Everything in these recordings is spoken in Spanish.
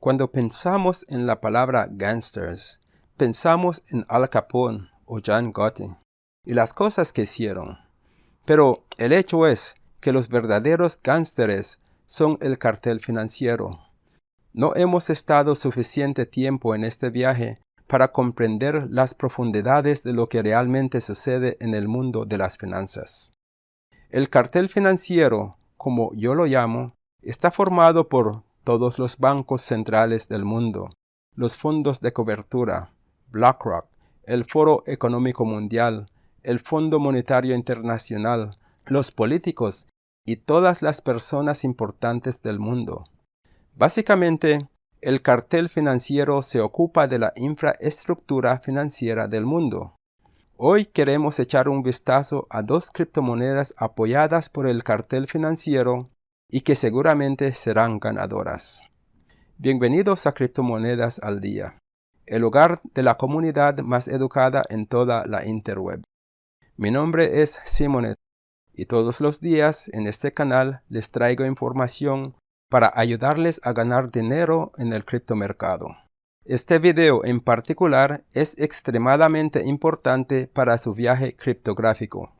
Cuando pensamos en la palabra gangsters, pensamos en Al Capone o John Gotti y las cosas que hicieron. Pero el hecho es que los verdaderos gángsteres son el cartel financiero. No hemos estado suficiente tiempo en este viaje para comprender las profundidades de lo que realmente sucede en el mundo de las finanzas. El cartel financiero, como yo lo llamo, está formado por todos los bancos centrales del mundo, los fondos de cobertura, BlackRock, el Foro Económico Mundial, el Fondo Monetario Internacional, los políticos y todas las personas importantes del mundo. Básicamente, el cartel financiero se ocupa de la infraestructura financiera del mundo. Hoy queremos echar un vistazo a dos criptomonedas apoyadas por el cartel financiero y que seguramente serán ganadoras. Bienvenidos a Criptomonedas al Día, el hogar de la comunidad más educada en toda la interweb. Mi nombre es Simonet y todos los días en este canal les traigo información para ayudarles a ganar dinero en el criptomercado. Este video en particular es extremadamente importante para su viaje criptográfico.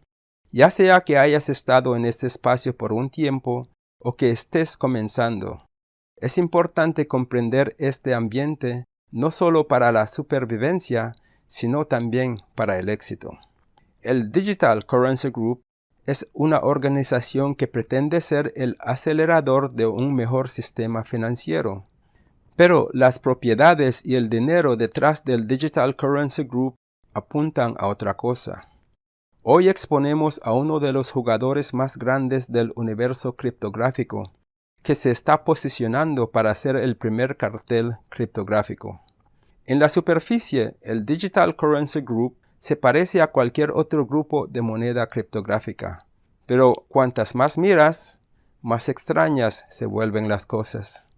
Ya sea que hayas estado en este espacio por un tiempo o que estés comenzando, es importante comprender este ambiente no solo para la supervivencia, sino también para el éxito. El Digital Currency Group es una organización que pretende ser el acelerador de un mejor sistema financiero. Pero las propiedades y el dinero detrás del Digital Currency Group apuntan a otra cosa. Hoy exponemos a uno de los jugadores más grandes del universo criptográfico, que se está posicionando para ser el primer cartel criptográfico. En la superficie, el Digital Currency Group se parece a cualquier otro grupo de moneda criptográfica, pero cuantas más miras, más extrañas se vuelven las cosas.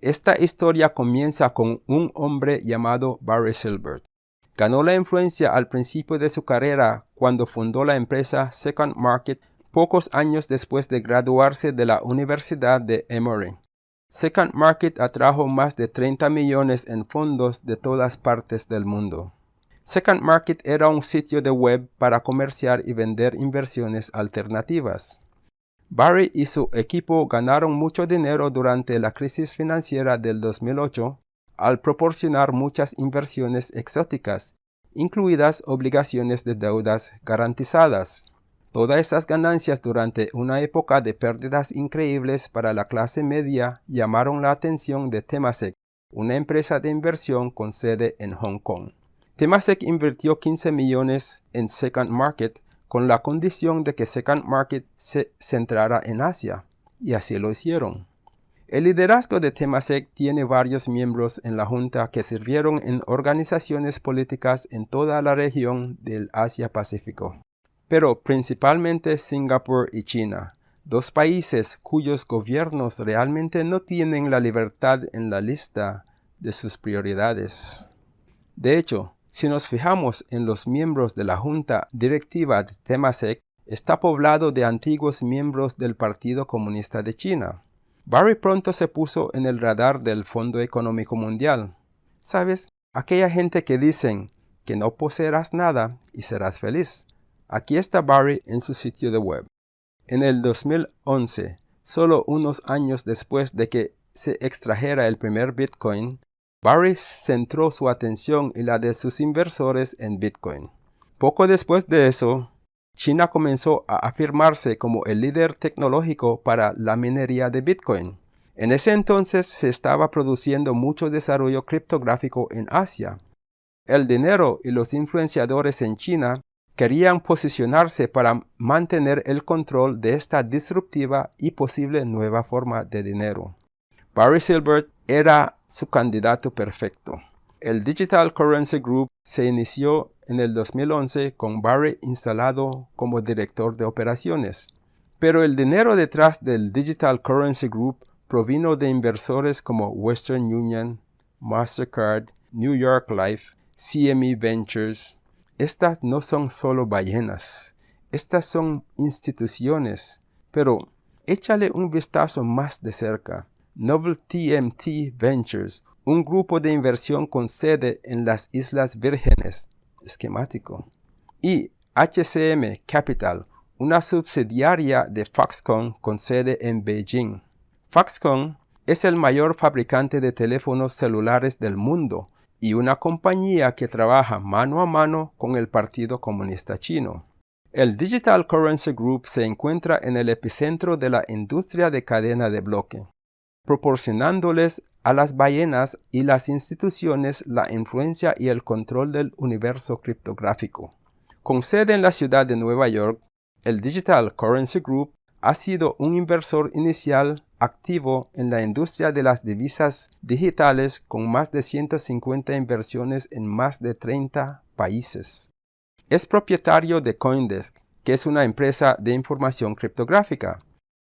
Esta historia comienza con un hombre llamado Barry Silbert. Ganó la influencia al principio de su carrera cuando fundó la empresa Second Market pocos años después de graduarse de la Universidad de Emory. Second Market atrajo más de 30 millones en fondos de todas partes del mundo. Second Market era un sitio de web para comerciar y vender inversiones alternativas. Barry y su equipo ganaron mucho dinero durante la crisis financiera del 2008 al proporcionar muchas inversiones exóticas, incluidas obligaciones de deudas garantizadas. Todas esas ganancias durante una época de pérdidas increíbles para la clase media llamaron la atención de Temasek, una empresa de inversión con sede en Hong Kong. Temasek invirtió 15 millones en Second Market con la condición de que Second Market se centrara en Asia, y así lo hicieron. El liderazgo de Temasek tiene varios miembros en la Junta que sirvieron en organizaciones políticas en toda la región del Asia-Pacífico, pero principalmente Singapur y China, dos países cuyos gobiernos realmente no tienen la libertad en la lista de sus prioridades. De hecho, si nos fijamos en los miembros de la junta directiva de Temasek, está poblado de antiguos miembros del Partido Comunista de China. Barry pronto se puso en el radar del Fondo Económico Mundial. ¿Sabes? Aquella gente que dicen que no poseerás nada y serás feliz. Aquí está Barry en su sitio de web. En el 2011, solo unos años después de que se extrajera el primer Bitcoin, Barry centró su atención y la de sus inversores en Bitcoin. Poco después de eso, China comenzó a afirmarse como el líder tecnológico para la minería de Bitcoin. En ese entonces se estaba produciendo mucho desarrollo criptográfico en Asia. El dinero y los influenciadores en China querían posicionarse para mantener el control de esta disruptiva y posible nueva forma de dinero. Barry Silbert era su candidato perfecto. El Digital Currency Group se inició en el 2011 con Barry instalado como director de operaciones. Pero el dinero detrás del Digital Currency Group provino de inversores como Western Union, Mastercard, New York Life, CME Ventures. Estas no son solo ballenas, estas son instituciones. Pero échale un vistazo más de cerca. Noble TMT Ventures, un grupo de inversión con sede en las Islas Vírgenes, esquemático, y HCM Capital, una subsidiaria de Foxconn con sede en Beijing. Foxconn es el mayor fabricante de teléfonos celulares del mundo y una compañía que trabaja mano a mano con el Partido Comunista Chino. El Digital Currency Group se encuentra en el epicentro de la industria de cadena de bloque, proporcionándoles a las ballenas y las instituciones la influencia y el control del universo criptográfico. Con sede en la ciudad de Nueva York, el Digital Currency Group ha sido un inversor inicial activo en la industria de las divisas digitales con más de 150 inversiones en más de 30 países. Es propietario de Coindesk, que es una empresa de información criptográfica.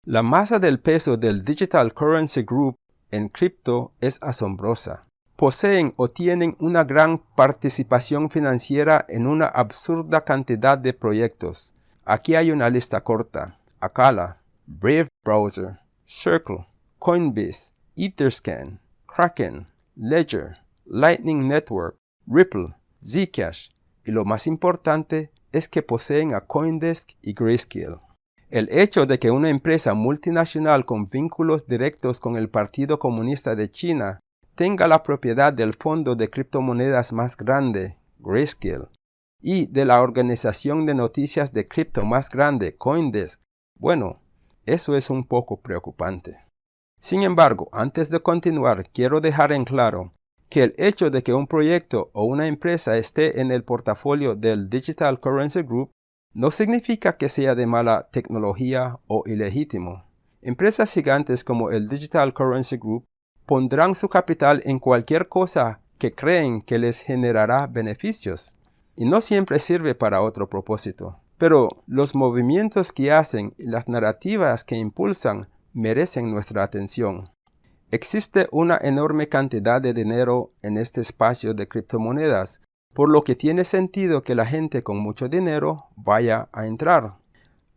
La masa del peso del Digital Currency Group en cripto es asombrosa. Poseen o tienen una gran participación financiera en una absurda cantidad de proyectos. Aquí hay una lista corta. Akala, Brave Browser, Circle, Coinbase, Etherscan, Kraken, Ledger, Lightning Network, Ripple, Zcash y lo más importante es que poseen a Coindesk y Grayscale. El hecho de que una empresa multinacional con vínculos directos con el Partido Comunista de China tenga la propiedad del fondo de criptomonedas más grande, Grayscale, y de la organización de noticias de cripto más grande, Coindesk, bueno, eso es un poco preocupante. Sin embargo, antes de continuar, quiero dejar en claro que el hecho de que un proyecto o una empresa esté en el portafolio del Digital Currency Group no significa que sea de mala tecnología o ilegítimo. Empresas gigantes como el Digital Currency Group pondrán su capital en cualquier cosa que creen que les generará beneficios, y no siempre sirve para otro propósito. Pero los movimientos que hacen y las narrativas que impulsan merecen nuestra atención. Existe una enorme cantidad de dinero en este espacio de criptomonedas, por lo que tiene sentido que la gente con mucho dinero vaya a entrar.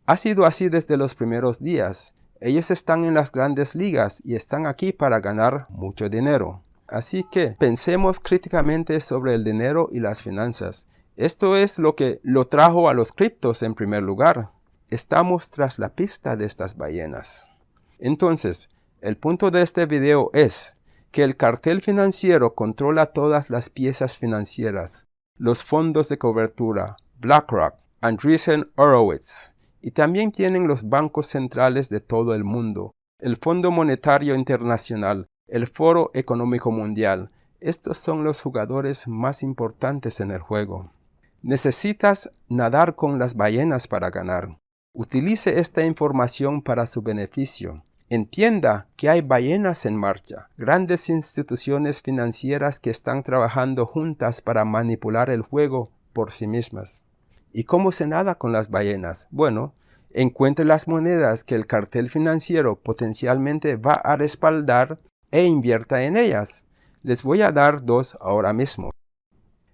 Ha sido así desde los primeros días. Ellos están en las grandes ligas y están aquí para ganar mucho dinero. Así que pensemos críticamente sobre el dinero y las finanzas esto es lo que lo trajo a los criptos en primer lugar. Estamos tras la pista de estas ballenas. Entonces, el punto de este video es que el cartel financiero controla todas las piezas financieras, los fondos de cobertura, BlackRock, Andreessen Horowitz, y también tienen los bancos centrales de todo el mundo, el Fondo Monetario Internacional, el Foro Económico Mundial. Estos son los jugadores más importantes en el juego. Necesitas nadar con las ballenas para ganar. Utilice esta información para su beneficio. Entienda que hay ballenas en marcha, grandes instituciones financieras que están trabajando juntas para manipular el juego por sí mismas. ¿Y cómo se nada con las ballenas? Bueno, encuentre las monedas que el cartel financiero potencialmente va a respaldar e invierta en ellas. Les voy a dar dos ahora mismo.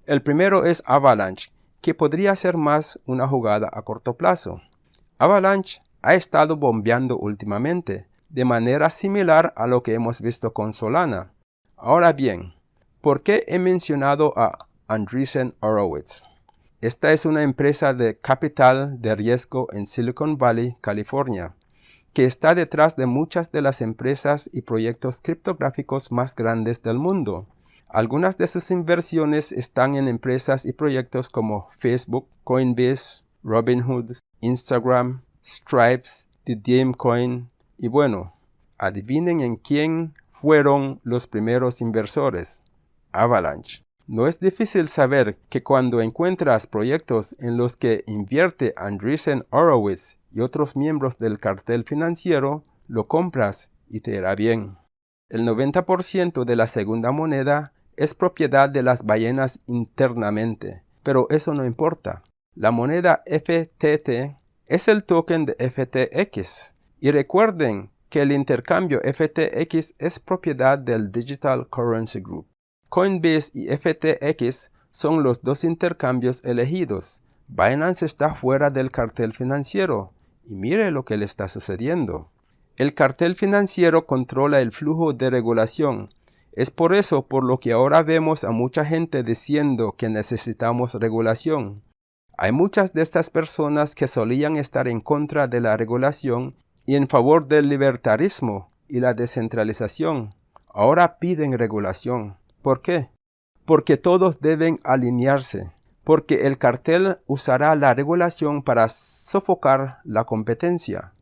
El primero es Avalanche, que podría ser más una jugada a corto plazo. Avalanche ha estado bombeando últimamente, de manera similar a lo que hemos visto con Solana. Ahora bien, ¿por qué he mencionado a Andreessen Horowitz? Esta es una empresa de capital de riesgo en Silicon Valley, California, que está detrás de muchas de las empresas y proyectos criptográficos más grandes del mundo. Algunas de sus inversiones están en empresas y proyectos como Facebook, Coinbase, Robinhood, Instagram, Stripes, The Coin y bueno, adivinen en quién fueron los primeros inversores. Avalanche. No es difícil saber que cuando encuentras proyectos en los que invierte Andreessen Horowitz y otros miembros del cartel financiero, lo compras y te irá bien. El 90% de la segunda moneda es propiedad de las ballenas internamente, pero eso no importa. La moneda FTT es el token de FTX. Y recuerden que el intercambio FTX es propiedad del Digital Currency Group. Coinbase y FTX son los dos intercambios elegidos. Binance está fuera del cartel financiero. Y mire lo que le está sucediendo. El cartel financiero controla el flujo de regulación. Es por eso por lo que ahora vemos a mucha gente diciendo que necesitamos regulación. Hay muchas de estas personas que solían estar en contra de la regulación y en favor del libertarismo y la descentralización. Ahora piden regulación. ¿Por qué? Porque todos deben alinearse, porque el cartel usará la regulación para sofocar la competencia.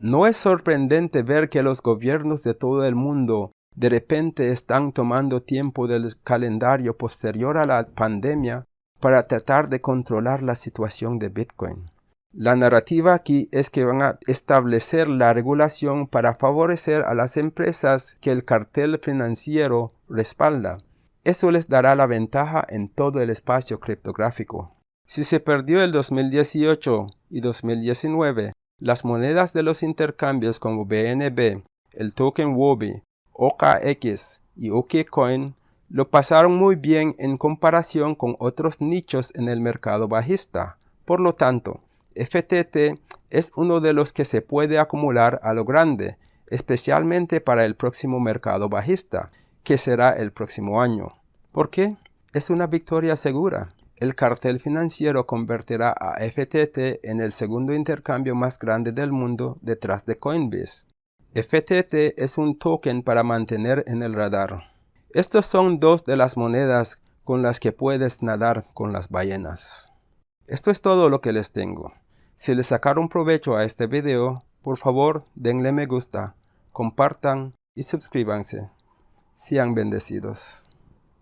No es sorprendente ver que los gobiernos de todo el mundo de repente están tomando tiempo del calendario posterior a la pandemia para tratar de controlar la situación de Bitcoin. La narrativa aquí es que van a establecer la regulación para favorecer a las empresas que el cartel financiero respalda. Eso les dará la ventaja en todo el espacio criptográfico. Si se perdió el 2018 y 2019, las monedas de los intercambios como BNB, el token Wobi, OKX y OKCoin lo pasaron muy bien en comparación con otros nichos en el mercado bajista. Por lo tanto, FTT es uno de los que se puede acumular a lo grande, especialmente para el próximo mercado bajista, que será el próximo año. ¿Por qué? Es una victoria segura. El cartel financiero convertirá a FTT en el segundo intercambio más grande del mundo detrás de Coinbase. FTT es un token para mantener en el radar. Estos son dos de las monedas con las que puedes nadar con las ballenas. Esto es todo lo que les tengo. Si les sacaron provecho a este video, por favor denle me gusta, compartan y suscríbanse. Sean bendecidos.